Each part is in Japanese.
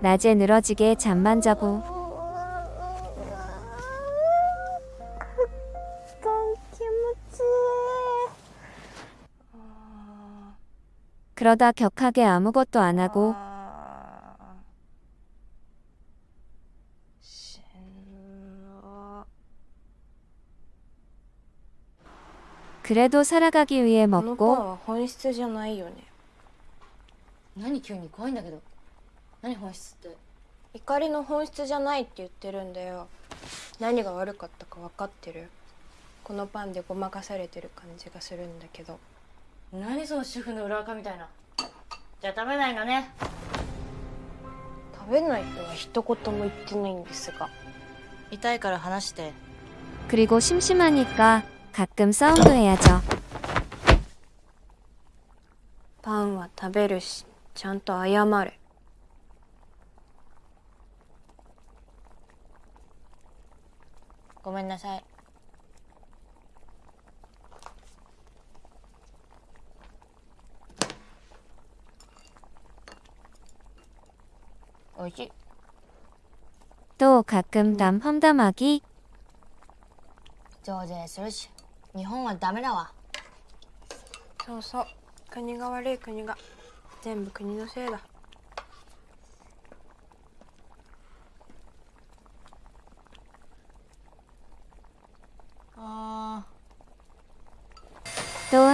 낮에 늘어지게 잠만 자고 그러다 격하게 아무것도 안 하고 그래도 살아가기 위해 このパン 먹고 は本質じゃないよね何急に怖いんだけど 何本質って怒りの本質じゃないって言ってるんだよ何が悪かったか分かってるこのパンでごまかされてる感じがするんだけど何その主婦の裏垢みたいなじゃあ食べないのね食べないとは一言も言ってないんですが痛いから話して 그리고 심심하니까 가끔 싸움도 해야죠. パンは食べるしちゃんと謝れ ごめんなさいおいしい 또 가끔 남 험담하기 増税するし日本はダメだわそうそう国が悪い国が全部国のせいだ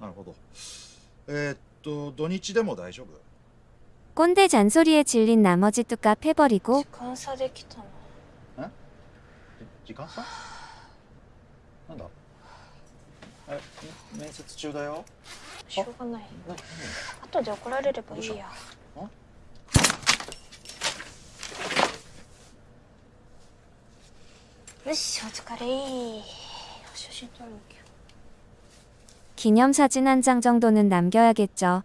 なるほどえーっと土日でも大丈夫 꼰대 잔소리에 질린 나머지 뚜까 패버리고 時間差できたの時間差なんだえ面接中だよしょうがない後で怒られればいいやよしお疲れ写真撮るのきゃ 기념사진 한 장 정도는 남겨야겠죠.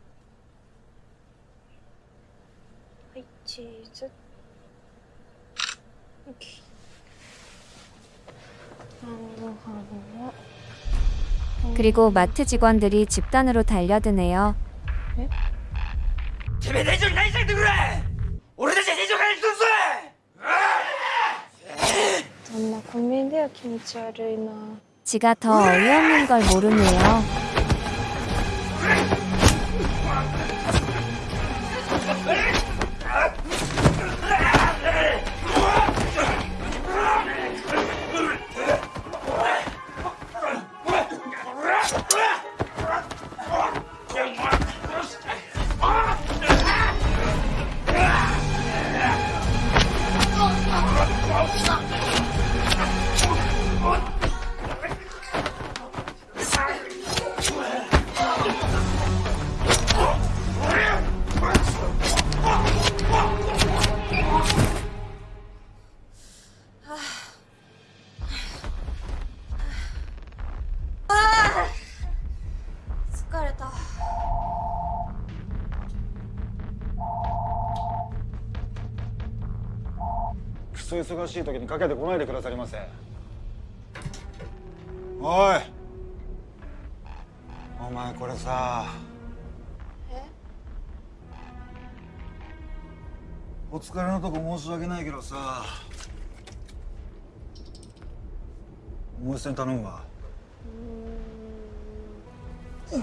그리고 마트 직원들이 집단으로 달려드네요. 네? 지가 더 어이없는 걸 모르네요. そ忙しい時にかけてこないでくださりませ。おい。お前これさ。え？お疲れのとこ申し訳ないけどさ。もう一戦頼むわ。で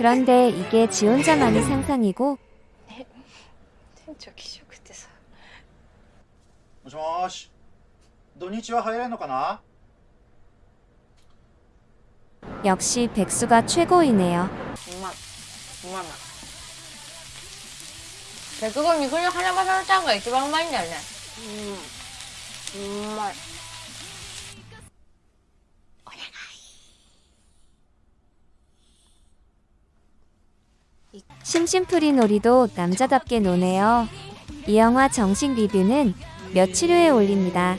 그런데 이게 지 혼자만의 상상이고 店長気色ってさもしもーし土日は入れんのかな 역시 백수가 최고이네요. うまいうまい結構肉の花正のちゃんが一番うまいんだよねうんう 심심풀이 놀이도 남자답게 노네요. 이 영화 정식 리뷰는 며칠 후에 올립니다.